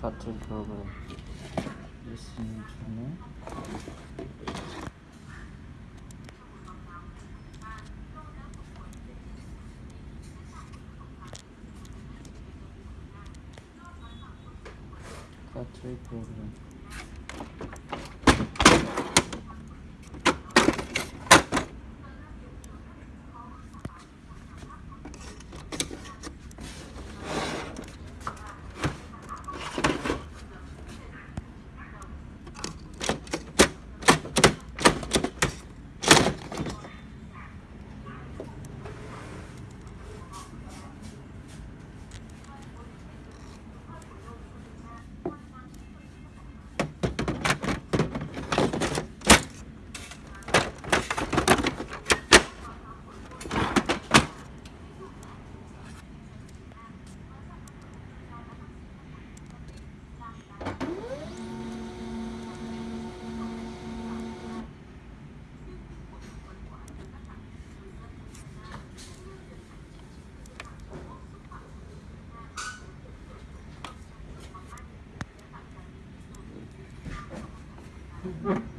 같은 프로그램. 리스닝 중에 같은 Mm-hmm.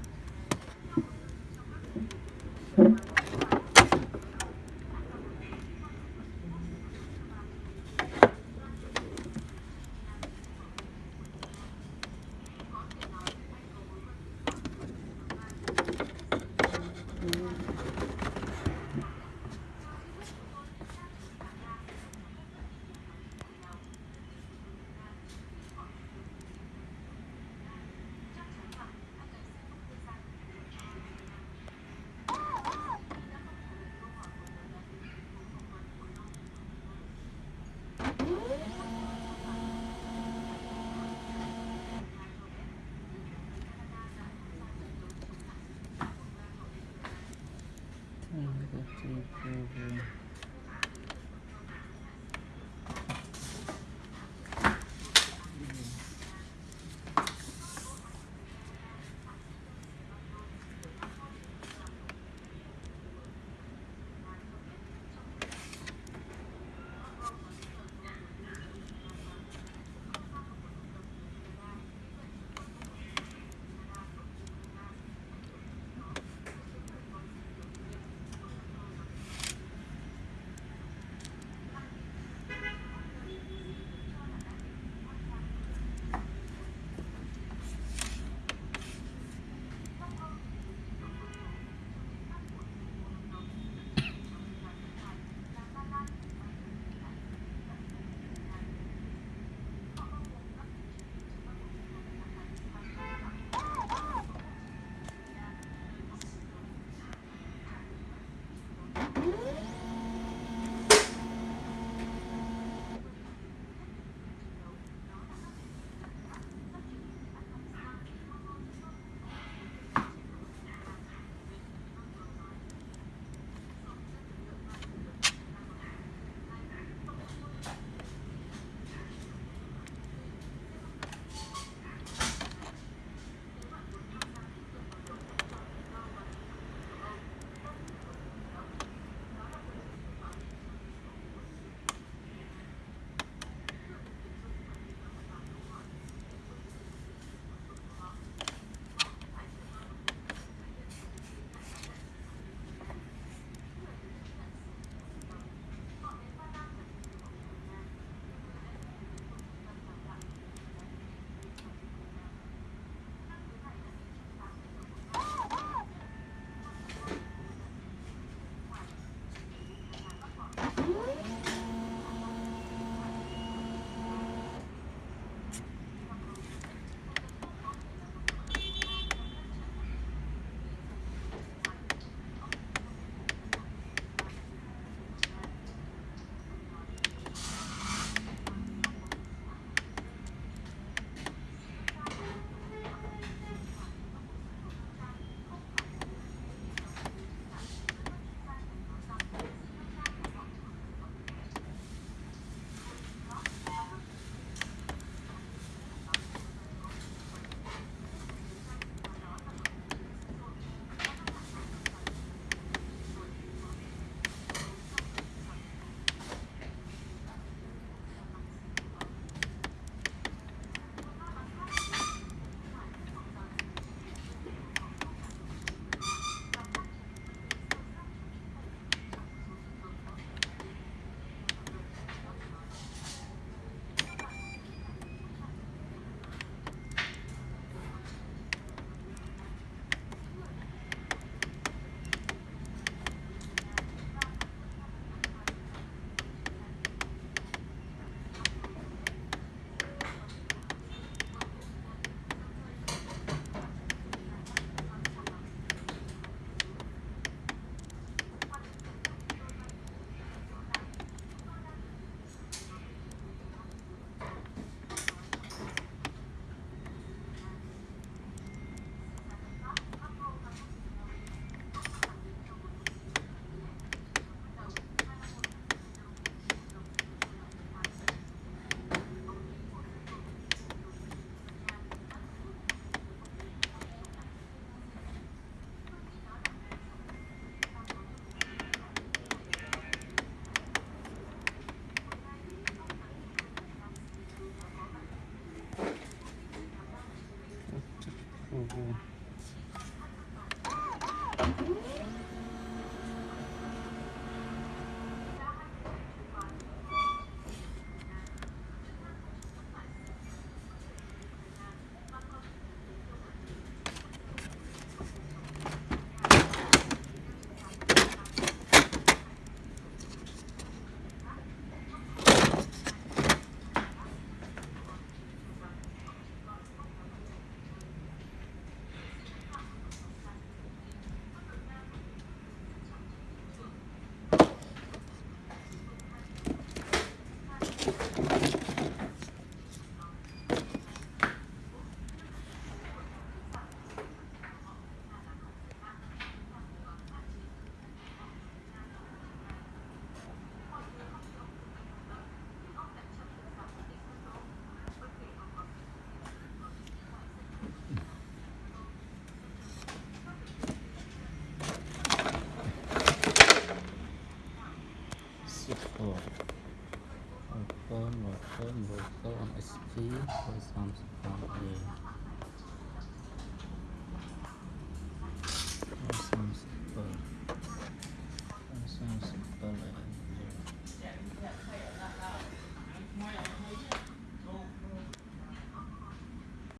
Mm-hmm.